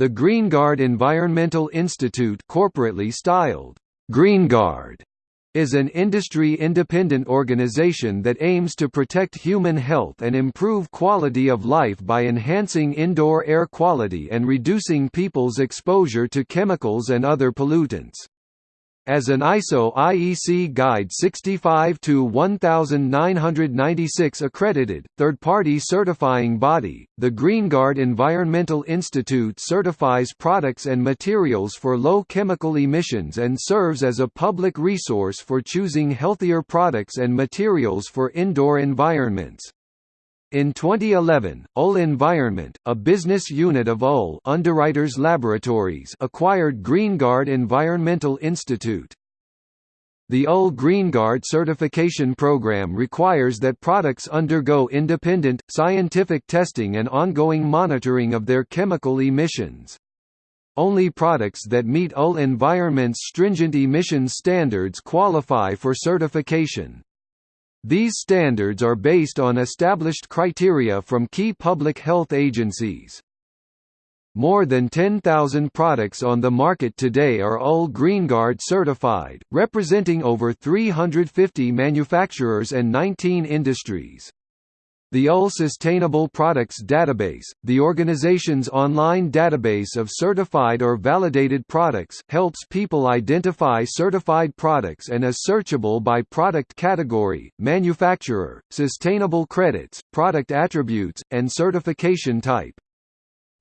The GreenGuard Environmental Institute corporately styled GreenGuard is an industry-independent organization that aims to protect human health and improve quality of life by enhancing indoor air quality and reducing people's exposure to chemicals and other pollutants. As an ISO IEC Guide 65-1996 accredited, third-party certifying body, the GreenGuard Environmental Institute certifies products and materials for low chemical emissions and serves as a public resource for choosing healthier products and materials for indoor environments. In 2011, UL Environment, a business unit of UL Underwriters Laboratories acquired GreenGuard Environmental Institute. The UL GreenGuard certification program requires that products undergo independent, scientific testing and ongoing monitoring of their chemical emissions. Only products that meet UL Environment's stringent emissions standards qualify for certification. These standards are based on established criteria from key public health agencies. More than 10,000 products on the market today are all GreenGuard certified, representing over 350 manufacturers and 19 industries. The UL Sustainable Products Database, the organization's online database of certified or validated products, helps people identify certified products and is searchable by product category, manufacturer, sustainable credits, product attributes, and certification type.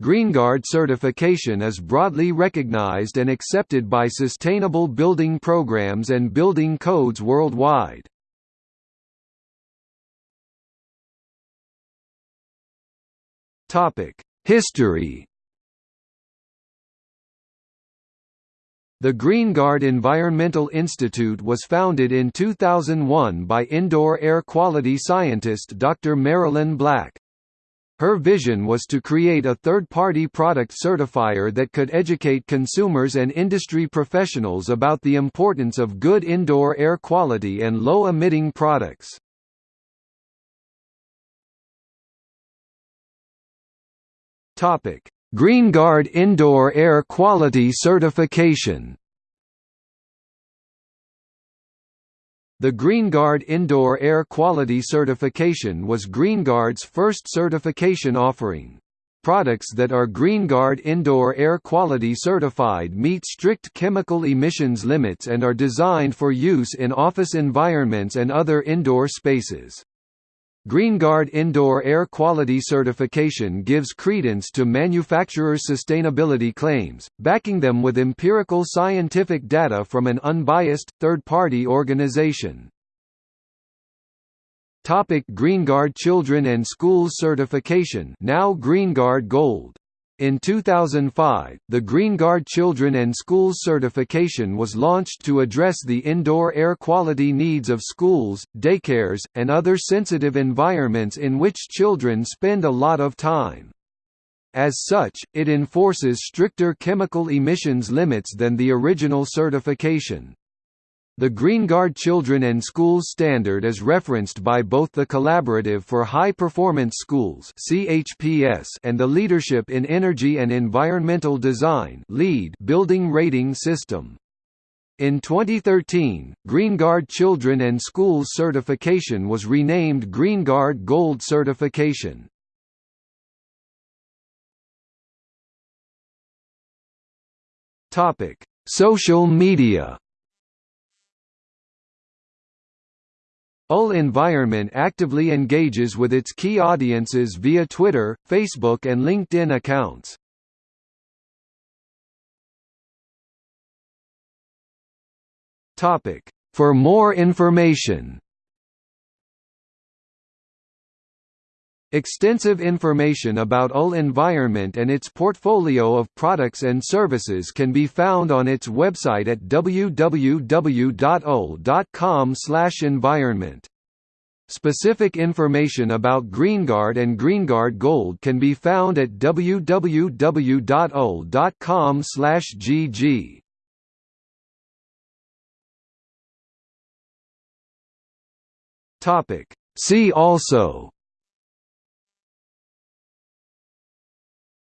GreenGuard certification is broadly recognized and accepted by sustainable building programs and building codes worldwide. History The GreenGuard Environmental Institute was founded in 2001 by indoor air quality scientist Dr. Marilyn Black. Her vision was to create a third-party product certifier that could educate consumers and industry professionals about the importance of good indoor air quality and low-emitting products. Topic: GreenGuard Indoor Air Quality Certification. The GreenGuard Indoor Air Quality Certification was GreenGuard's first certification offering. Products that are GreenGuard Indoor Air Quality Certified meet strict chemical emissions limits and are designed for use in office environments and other indoor spaces. GreenGuard Indoor Air Quality Certification gives credence to manufacturers' sustainability claims, backing them with empirical scientific data from an unbiased, third-party organization. Topic GreenGuard Children and Schools Certification now GreenGuard Gold in 2005, the GreenGuard Children and Schools certification was launched to address the indoor air quality needs of schools, daycares, and other sensitive environments in which children spend a lot of time. As such, it enforces stricter chemical emissions limits than the original certification. The GreenGuard Children and Schools Standard is referenced by both the Collaborative for High Performance Schools and the Leadership in Energy and Environmental Design building rating system. In 2013, GreenGuard Children and Schools certification was renamed GreenGuard Gold certification. Social media UL Environment actively engages with its key audiences via Twitter, Facebook and LinkedIn accounts. For more information Extensive information about UL Environment and its portfolio of products and services can be found on its website at www.ul.com/environment. Specific information about GreenGuard and GreenGuard Gold can be found at www.ul.com/gg. Topic See also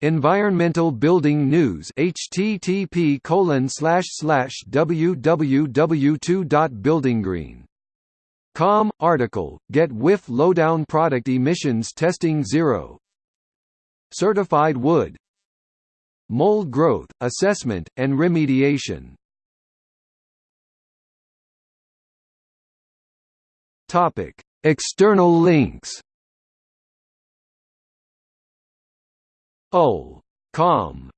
Environmental Building News http www.buildinggreen Com article Get Whiff Lowdown Product Emissions Testing Zero. Certified Wood. Mold Growth, Assessment, and Remediation. Topic. External links UL. Com